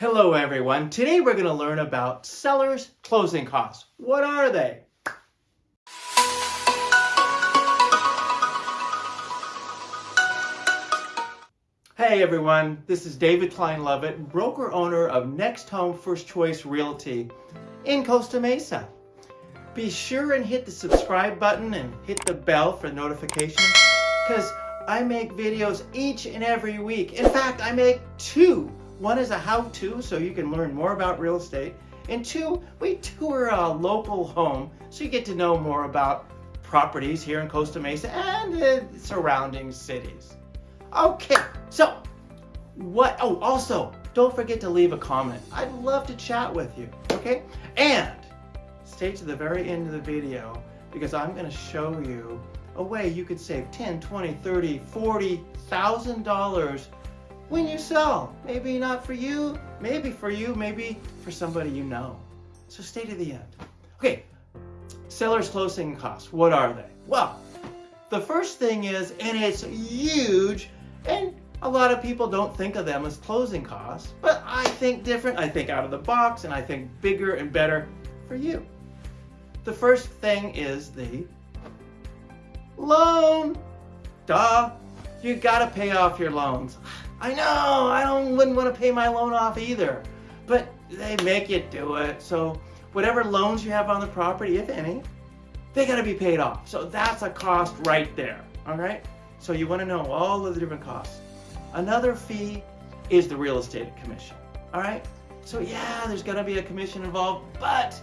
Hello everyone. Today we're going to learn about sellers' closing costs. What are they? Hey everyone, this is David Klein Lovett, broker owner of Next Home First Choice Realty in Costa Mesa. Be sure and hit the subscribe button and hit the bell for notifications because I make videos each and every week. In fact, I make two one is a how-to, so you can learn more about real estate. And two, we tour a local home, so you get to know more about properties here in Costa Mesa and the surrounding cities. Okay, so what, oh, also, don't forget to leave a comment. I'd love to chat with you, okay? And stay to the very end of the video because I'm gonna show you a way you could save 10, 20, 30, 40,000 dollars when you sell. Maybe not for you, maybe for you, maybe for somebody you know. So stay to the end. Okay, seller's closing costs, what are they? Well, the first thing is, and it's huge, and a lot of people don't think of them as closing costs, but I think different, I think out of the box, and I think bigger and better for you. The first thing is the loan. Duh, you gotta pay off your loans. I know, I don't wouldn't want to pay my loan off either. But they make you do it. So whatever loans you have on the property, if any, they got to be paid off. So that's a cost right there. All right. So you want to know all of the different costs. Another fee is the real estate commission. All right. So yeah, there's going to be a commission involved, but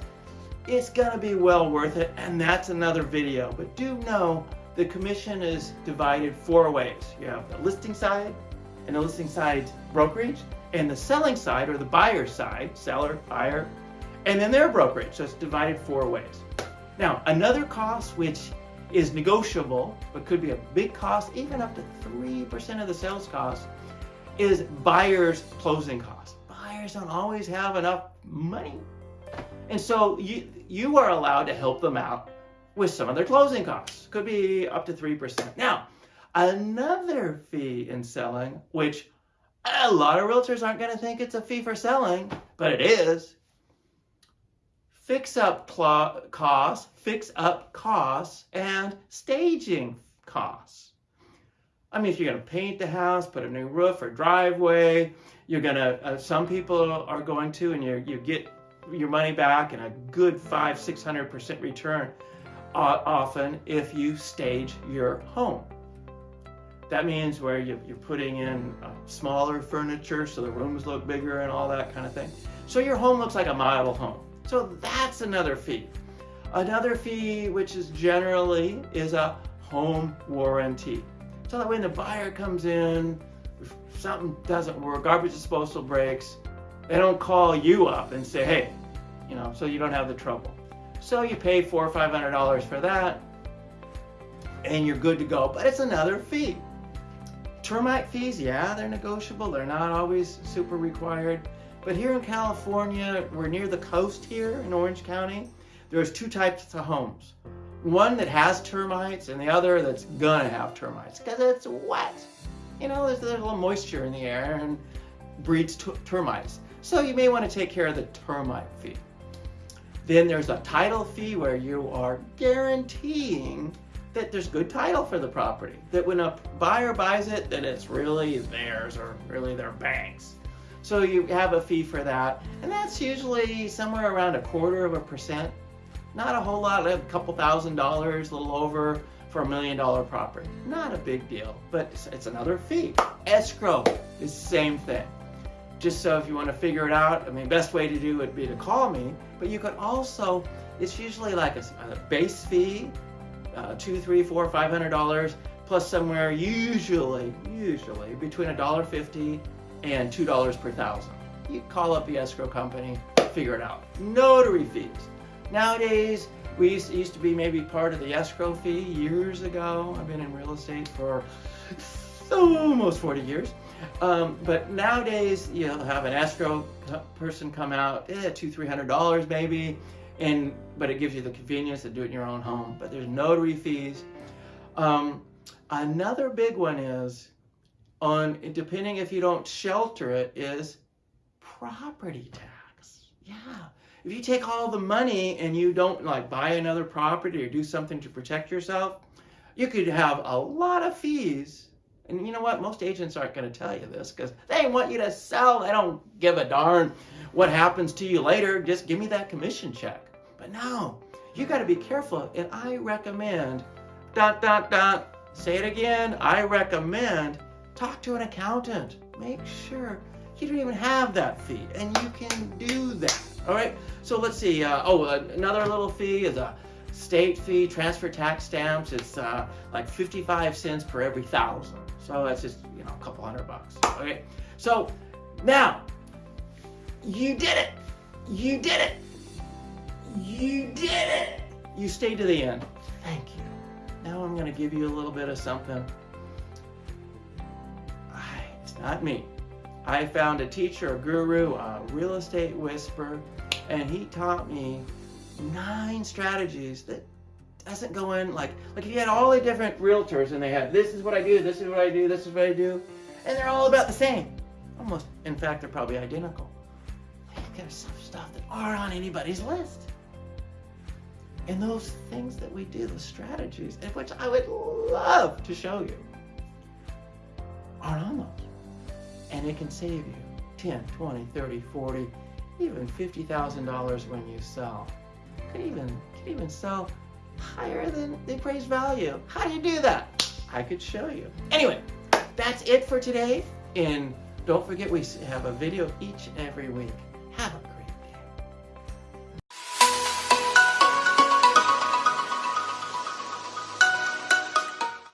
it's going to be well worth it. And that's another video. But do know the commission is divided four ways. You have the listing side, and the listing side brokerage, and the selling side or the buyer side, seller, buyer, and then their brokerage. So it's divided four ways. Now, another cost which is negotiable, but could be a big cost, even up to 3% of the sales cost, is buyer's closing costs. Buyers don't always have enough money. And so you, you are allowed to help them out with some of their closing costs. Could be up to 3%. Now, Another fee in selling, which a lot of realtors aren't going to think it's a fee for selling, but it is. Fix up costs, fix up costs, and staging costs. I mean, if you're going to paint the house, put a new roof or driveway, you're going to, uh, some people are going to, and you, you get your money back and a good five, 600% return uh, often if you stage your home. That means where you, are putting in uh, smaller furniture so the rooms look bigger and all that kind of thing. So your home looks like a model home. So that's another fee. Another fee, which is generally, is a home warranty. So that when the buyer comes in, if something doesn't work, garbage disposal breaks, they don't call you up and say, hey, you know, so you don't have the trouble. So you pay four or five hundred dollars for that, and you're good to go. But it's another fee. Termite fees, yeah, they're negotiable. They're not always super required. But here in California, we're near the coast here in Orange County. There's two types of homes. One that has termites and the other that's gonna have termites because it's wet. You know, there's, there's a little moisture in the air and breeds termites. So you may want to take care of the termite fee. Then there's a title fee where you are guaranteeing that there's good title for the property. That when a buyer buys it, that it's really theirs or really their bank's. So you have a fee for that. And that's usually somewhere around a quarter of a percent. Not a whole lot, a couple thousand dollars, a little over for a million dollar property. Not a big deal, but it's another fee. Escrow is the same thing. Just so if you want to figure it out, I mean, best way to do it would be to call me, but you could also, it's usually like a, a base fee uh, two, three, four, five hundred dollars, plus somewhere usually, usually between a dollar fifty and two dollars per thousand. You call up the escrow company, figure it out. Notary fees. Nowadays, we used, used to be maybe part of the escrow fee years ago. I've been in real estate for almost 40 years. Um, but nowadays, you'll have an escrow person come out, eh, two, three hundred dollars maybe, and but it gives you the convenience to do it in your own home. But there's notary fees. Um, another big one is on depending if you don't shelter it is property tax. Yeah. If you take all the money and you don't like buy another property or do something to protect yourself, you could have a lot of fees. And you know what? Most agents aren't going to tell you this because they want you to sell. They don't give a darn what happens to you later. Just give me that commission check. But no, you got to be careful. And I recommend, dot, dot, dot, say it again. I recommend talk to an accountant. Make sure you don't even have that fee and you can do that. All right. So let's see. Uh, oh, another little fee is a state fee, transfer tax stamps. It's uh, like 55 cents per every thousand. So that's just, you know, a couple hundred bucks. Okay. So now you did it. You did it. You did it. You stayed to the end. Thank you. Now I'm going to give you a little bit of something. It's not me. I found a teacher, a guru, a real estate whisperer, and he taught me nine strategies that doesn't go in like like if you had all the different realtors and they had this is what I do, this is what I do, this is what I do, and they're all about the same. Almost, in fact, they're probably identical. There's some stuff that aren't on anybody's list. And those things that we do, those strategies, which I would love to show you, aren't on those. And it can save you 10, 20, 30, 40, even $50,000 when you sell. Could even, could even sell higher than the appraised value. How do you do that? I could show you. Anyway, that's it for today. And don't forget we have a video each and every week.